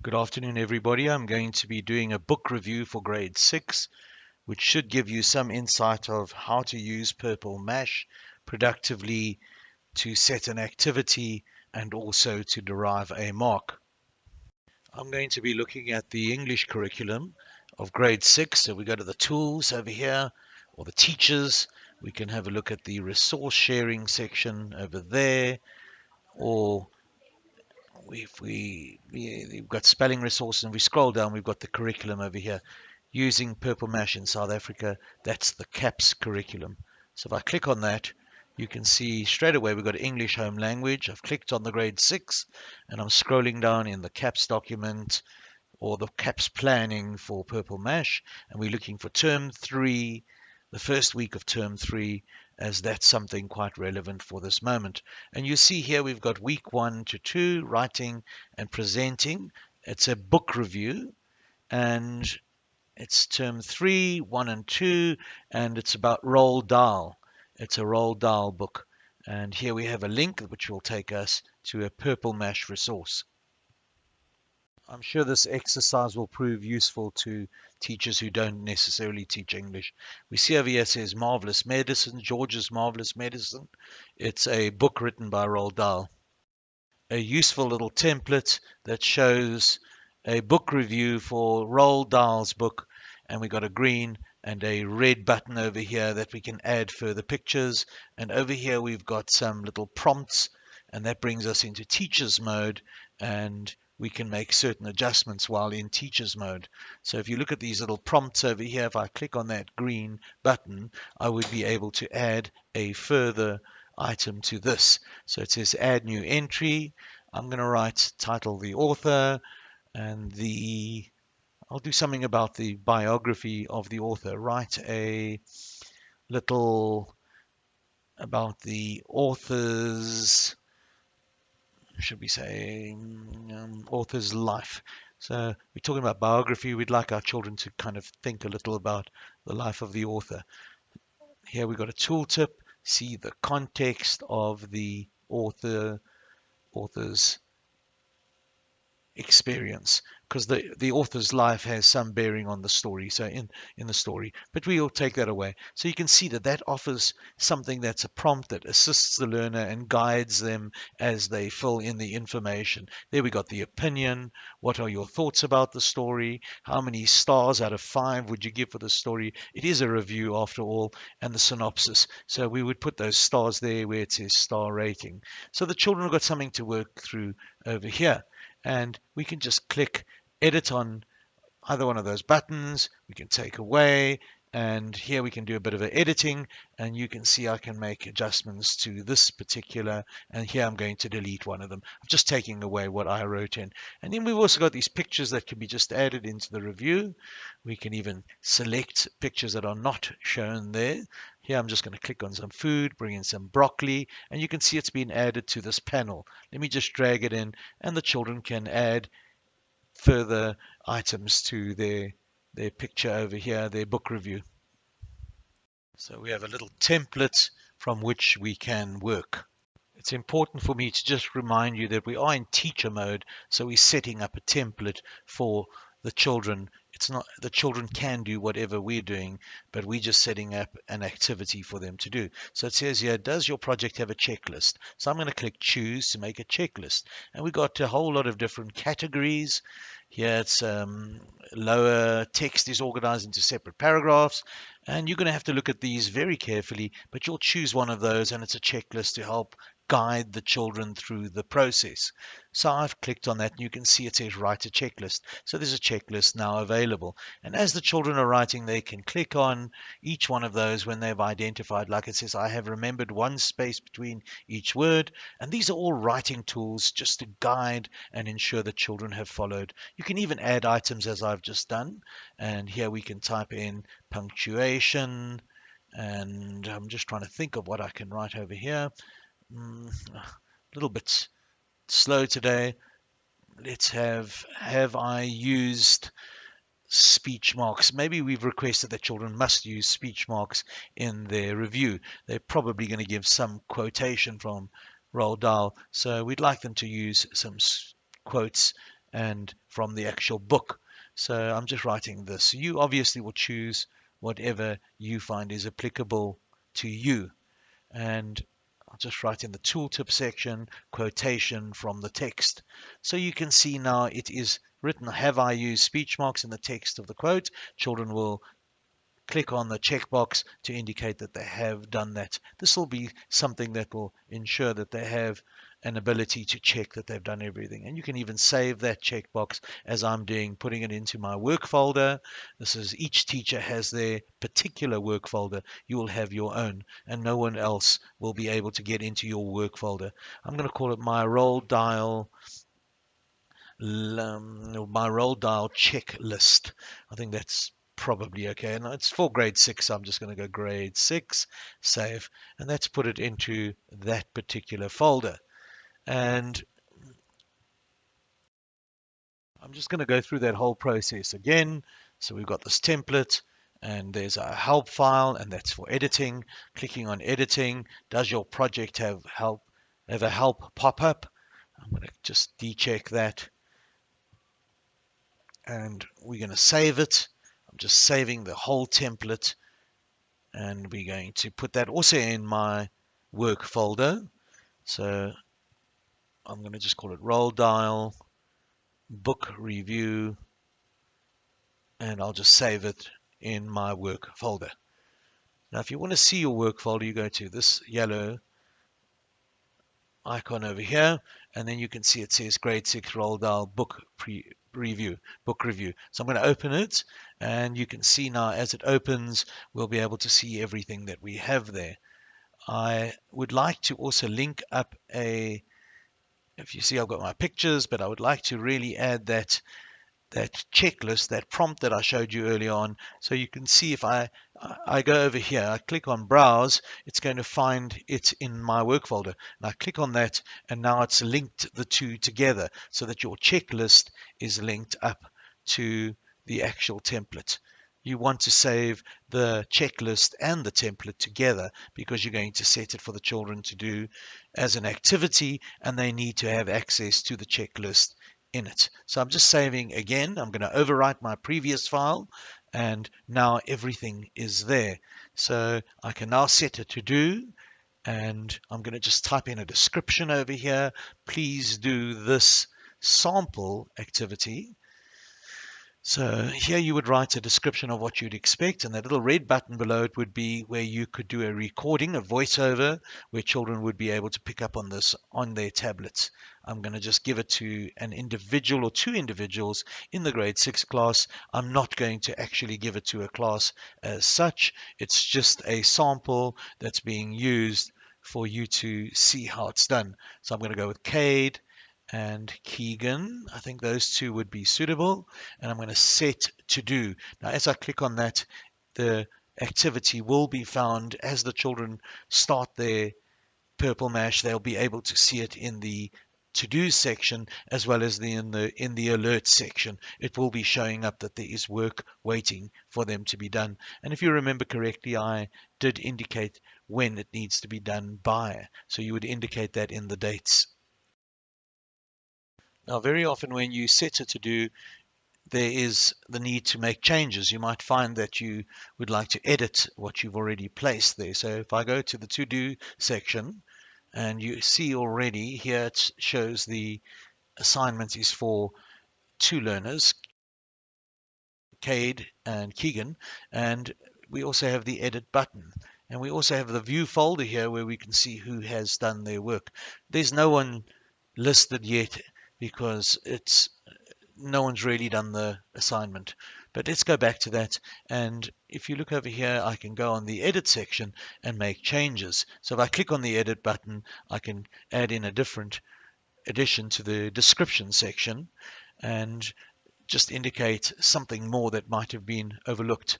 Good afternoon, everybody. I'm going to be doing a book review for grade six, which should give you some insight of how to use Purple Mash productively to set an activity and also to derive a mark. I'm going to be looking at the English curriculum of grade six. So we go to the tools over here or the teachers. We can have a look at the resource sharing section over there or if we, we've got spelling resources and we scroll down, we've got the curriculum over here using Purple Mash in South Africa. That's the CAPS curriculum. So if I click on that, you can see straight away we've got English home language. I've clicked on the grade six and I'm scrolling down in the CAPS document or the CAPS planning for Purple Mash and we're looking for term three, the first week of term three as that's something quite relevant for this moment. And you see here we've got week one to two, writing and presenting. It's a book review and it's term three, one and two, and it's about Roald Dahl. It's a Roald Dahl book. And here we have a link which will take us to a Purple Mash resource. I'm sure this exercise will prove useful to teachers who don't necessarily teach English. We see over here says Marvelous Medicine, George's Marvelous Medicine. It's a book written by Roald Dahl. A useful little template that shows a book review for Roald Dahl's book. And we've got a green and a red button over here that we can add further pictures. And over here we've got some little prompts and that brings us into teachers mode and we can make certain adjustments while in teachers mode. So if you look at these little prompts over here, if I click on that green button, I would be able to add a further item to this. So it says add new entry. I'm going to write title the author and the I'll do something about the biography of the author. Write a little about the author's should we say, um, author's life. So we're talking about biography. We'd like our children to kind of think a little about the life of the author. Here we've got a tooltip. See the context of the author, author's experience because the the author's life has some bearing on the story so in in the story but we'll take that away. So you can see that that offers something that's a prompt that assists the learner and guides them as they fill in the information. There we got the opinion. What are your thoughts about the story? How many stars out of five would you give for the story? It is a review after all and the synopsis. So we would put those stars there where it says star rating. So the children have got something to work through over here and we can just click edit on either one of those buttons. We can take away and here we can do a bit of editing and you can see I can make adjustments to this particular and here I'm going to delete one of them. I'm just taking away what I wrote in. And then we've also got these pictures that can be just added into the review. We can even select pictures that are not shown there. Here I'm just going to click on some food bring in some broccoli and you can see it's been added to this panel. Let me just drag it in and the children can add further items to their their picture over here, their book review. So we have a little template from which we can work. It's important for me to just remind you that we are in teacher mode, so we're setting up a template for the children. It's not the children can do whatever we're doing, but we're just setting up an activity for them to do. So it says here, does your project have a checklist? So I'm going to click choose to make a checklist. And we got a whole lot of different categories. Here it's um, lower text is organized into separate paragraphs. And you're going to have to look at these very carefully, but you'll choose one of those and it's a checklist to help guide the children through the process. So I've clicked on that and you can see it says write a checklist. So there's a checklist now available. And as the children are writing, they can click on each one of those when they've identified, like it says, I have remembered one space between each word. And these are all writing tools just to guide and ensure that children have followed. You can even add items as I've just done. And here we can type in punctuation. And I'm just trying to think of what I can write over here mm, a little bit slow today. Let's have, have I used speech marks? Maybe we've requested that children must use speech marks in their review. They're probably going to give some quotation from Roald Dahl. So we'd like them to use some quotes and from the actual book. So I'm just writing this. You obviously will choose whatever you find is applicable to you. And I'll just write in the tooltip section, quotation from the text. So you can see now it is written, have I used speech marks in the text of the quote? Children will click on the checkbox to indicate that they have done that. This will be something that will ensure that they have an ability to check that they've done everything. And you can even save that checkbox as I'm doing, putting it into my work folder. This is each teacher has their particular work folder. You will have your own, and no one else will be able to get into your work folder. I'm going to call it my Roald Dahl um, my Roald Dahl checklist. I think that's probably okay. And it's for grade six. So I'm just going to go grade six, save, and that's put it into that particular folder. And I'm just going to go through that whole process again. So we've got this template and there's a help file and that's for editing. Clicking on editing. Does your project have help have a help pop up? I'm going to just decheck that. And we're going to save it. I'm just saving the whole template and we're going to put that also in my work folder. So I'm going to just call it Roald Dahl, book review, and I'll just save it in my work folder. Now, if you want to see your work folder, you go to this yellow icon over here, and then you can see it says grade 6 Roald Dahl book pre review, book review. So I'm going to open it, and you can see now as it opens, we'll be able to see everything that we have there. I would like to also link up a if you see I've got my pictures, but I would like to really add that that checklist, that prompt that I showed you earlier on. So you can see if I, I go over here, I click on browse, it's going to find it in my work folder. And I click on that and now it's linked the two together so that your checklist is linked up to the actual template you want to save the checklist and the template together because you're going to set it for the children to do as an activity and they need to have access to the checklist in it. So I'm just saving again. I'm going to overwrite my previous file and now everything is there. So I can now set a to do and I'm going to just type in a description over here. Please do this sample activity so here you would write a description of what you'd expect, and that little red button below it would be where you could do a recording, a voiceover, where children would be able to pick up on this on their tablets. I'm going to just give it to an individual or two individuals in the grade 6 class. I'm not going to actually give it to a class as such. It's just a sample that's being used for you to see how it's done. So I'm going to go with Cade and Keegan. I think those two would be suitable. And I'm going to set to do. Now, as I click on that, the activity will be found as the children start their purple mash. They'll be able to see it in the to do section as well as the in the in the alert section it will be showing up that there is work waiting for them to be done and if you remember correctly I did indicate when it needs to be done by so you would indicate that in the dates now, very often when you set a to do, there is the need to make changes. You might find that you would like to edit what you've already placed there. So if I go to the to do section and you see already here it shows the assignment is for two learners, Cade and Keegan, and we also have the edit button. And we also have the view folder here where we can see who has done their work. There's no one listed yet because it's no one's really done the assignment. But let's go back to that. And if you look over here, I can go on the edit section and make changes. So if I click on the edit button, I can add in a different addition to the description section and just indicate something more that might have been overlooked.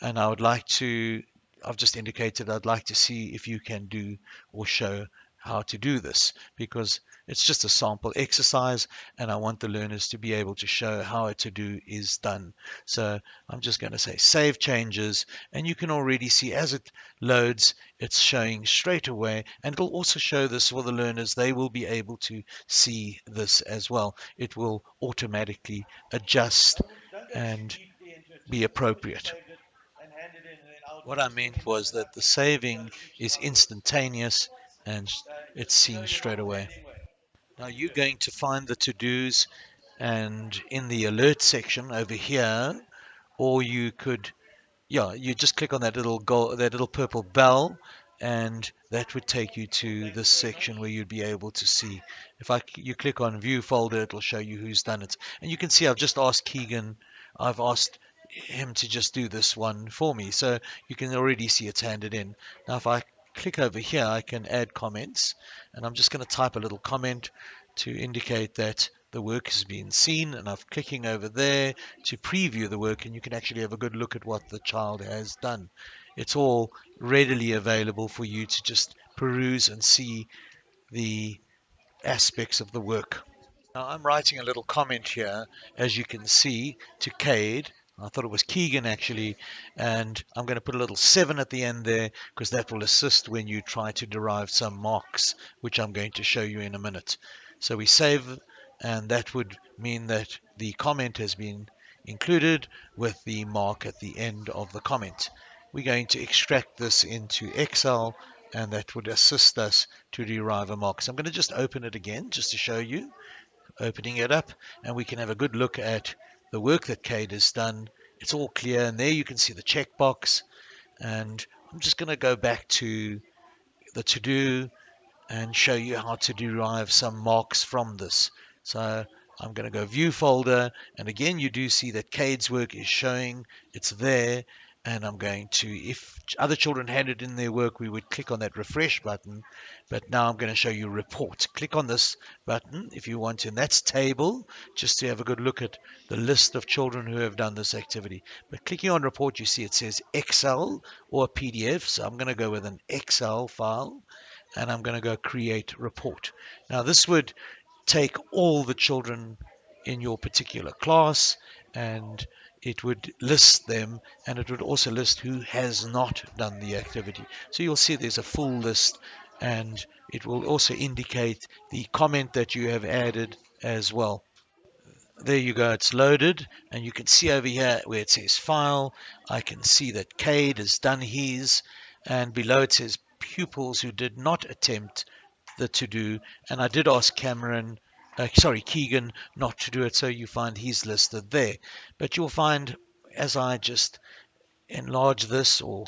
And I would like to, I've just indicated I'd like to see if you can do or show how to do this because It's just a sample exercise and I want the learners to be able to show how a to-do is done. So I'm just going to say save changes and you can already see as it loads, it's showing straight away and it'll also show this for the learners. They will be able to see this as well. It will automatically adjust and be appropriate. What I meant was that the saving is instantaneous and it's seen straight away. Now you're going to find the to-dos and in the alert section over here, or you could, yeah, you just click on that little gold, that little purple bell and that would take you to this section where you'd be able to see. If I you click on view folder, it'll show you who's done it. And you can see I've just asked Keegan, I've asked him to just do this one for me. So you can already see it's handed in. Now if I click over here, I can add comments and I'm just going to type a little comment to indicate that the work has been seen and I'm clicking over there to preview the work and you can actually have a good look at what the child has done. It's all readily available for you to just peruse and see the aspects of the work. Now I'm writing a little comment here, as you can see, to Cade I thought it was Keegan actually, and I'm going to put a little 7 at the end there because that will assist when you try to derive some marks, which I'm going to show you in a minute. So we save, and that would mean that the comment has been included with the mark at the end of the comment. We're going to extract this into Excel, and that would assist us to derive a mark. So I'm going to just open it again just to show you, opening it up, and we can have a good look at the work that Cade has done. It's all clear, and there you can see the checkbox. And I'm just going to go back to the to-do and show you how to derive some marks from this. So I'm going to go view folder, and again you do see that Cade's work is showing, it's there, and I'm going to, if other children handed in their work, we would click on that refresh button, but now I'm going to show you report. Click on this button if you want to, and that's table, just to have a good look at the list of children who have done this activity. But clicking on report, you see it says Excel or PDF, so I'm going to go with an Excel file, and I'm going to go create report. Now this would take all the children in your particular class and it would list them and it would also list who has not done the activity. So you'll see there's a full list and it will also indicate the comment that you have added as well. There you go, it's loaded and you can see over here where it says file, I can see that Cade has done his and below it says pupils who did not attempt the to do and I did ask Cameron uh, sorry, Keegan not to do it, so you find he's listed there. But you'll find as I just enlarge this or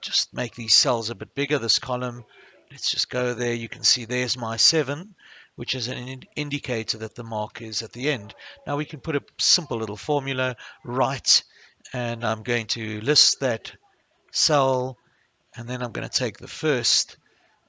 just make these cells a bit bigger, this column, let's just go there. You can see there's my 7, which is an ind indicator that the mark is at the end. Now we can put a simple little formula, right, and I'm going to list that cell, and then I'm going to take the first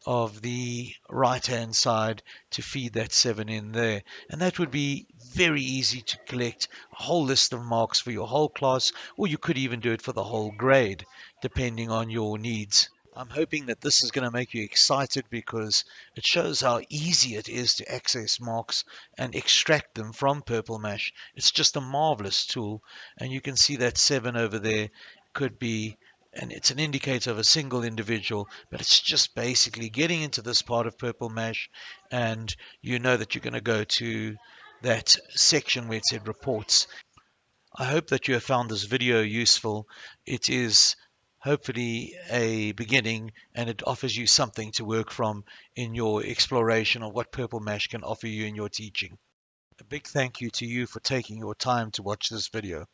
of the right hand side to feed that 7 in there and that would be very easy to collect a whole list of marks for your whole class or you could even do it for the whole grade depending on your needs. I'm hoping that this is going to make you excited because it shows how easy it is to access marks and extract them from Purple Mash. It's just a marvelous tool and you can see that 7 over there could be and it's an indicator of a single individual, but it's just basically getting into this part of Purple Mash, and you know that you're going to go to that section where it said reports. I hope that you have found this video useful. It is hopefully a beginning and it offers you something to work from in your exploration of what Purple Mash can offer you in your teaching. A big thank you to you for taking your time to watch this video.